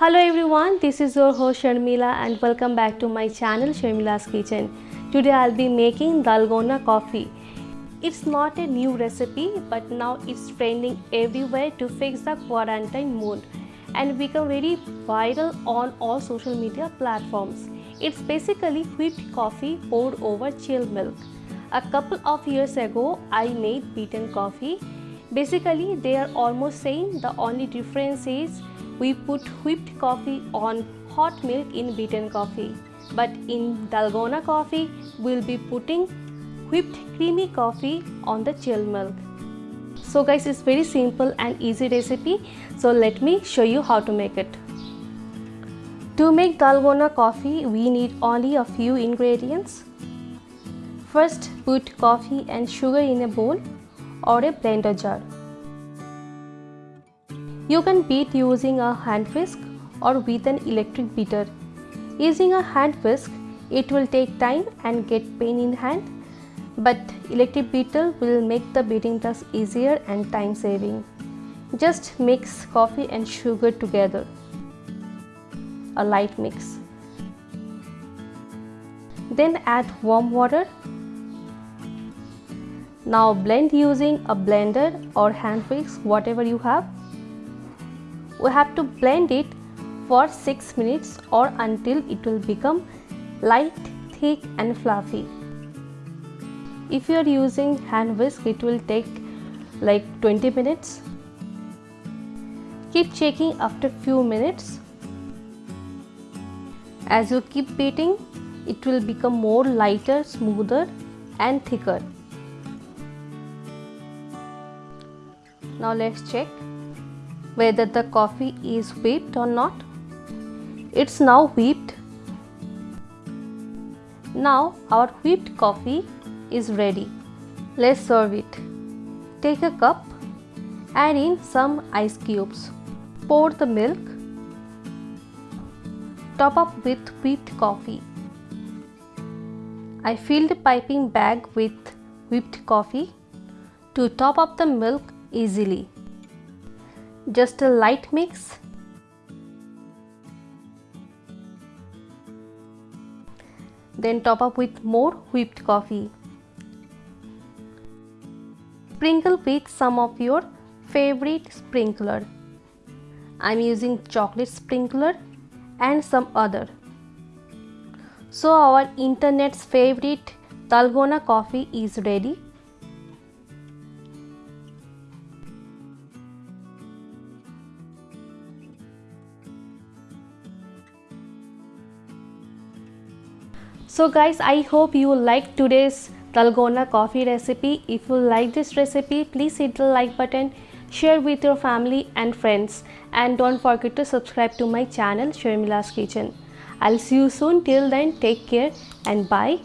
Hello everyone, this is your host Sharmila and welcome back to my channel Sharmila's Kitchen. Today I'll be making Dalgona coffee. It's not a new recipe but now it's trending everywhere to fix the quarantine mood and become very viral on all social media platforms. It's basically whipped coffee poured over chilled milk. A couple of years ago I made beaten coffee Basically, they are almost same. The only difference is we put whipped coffee on hot milk in beaten coffee. But in Dalgona coffee, we'll be putting whipped creamy coffee on the chill milk. So guys, it's very simple and easy recipe. So let me show you how to make it. To make Dalgona coffee, we need only a few ingredients. First, put coffee and sugar in a bowl or a blender jar. You can beat using a hand whisk or with an electric beater. Using a hand whisk, it will take time and get pain in hand, but electric beater will make the beating task easier and time saving. Just mix coffee and sugar together. A light mix. Then add warm water now blend using a blender or hand whisk, whatever you have. We have to blend it for 6 minutes or until it will become light, thick and fluffy. If you are using hand whisk, it will take like 20 minutes. Keep checking after few minutes. As you keep beating, it will become more lighter, smoother and thicker. Now let's check whether the coffee is whipped or not. It's now whipped. Now our whipped coffee is ready. Let's serve it. Take a cup, add in some ice cubes. Pour the milk. Top up with whipped coffee. I filled the piping bag with whipped coffee. To top up the milk, easily. Just a light mix. Then top up with more whipped coffee. Sprinkle with some of your favorite sprinkler. I'm using chocolate sprinkler and some other. So our internet's favorite Dalgona coffee is ready. So guys, I hope you like today's Dalgona coffee recipe. If you like this recipe, please hit the like button, share with your family and friends and don't forget to subscribe to my channel Sharmila's Kitchen. I'll see you soon. Till then, take care and bye.